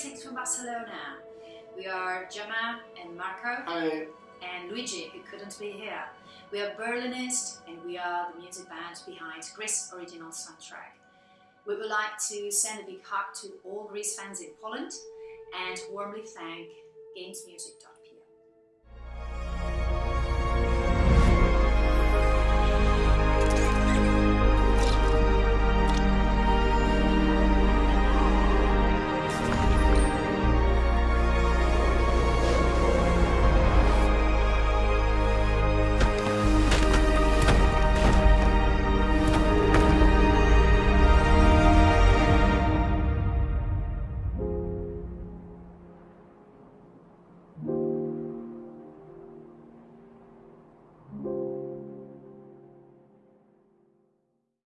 Greetings from Barcelona. We are Gemma and Marco Hi. and Luigi, who couldn't be here. We are Berlinist and we are the music band behind Gris's original soundtrack. We would like to send a big hug to all Gris fans in Poland and warmly thank GamesMusic.com.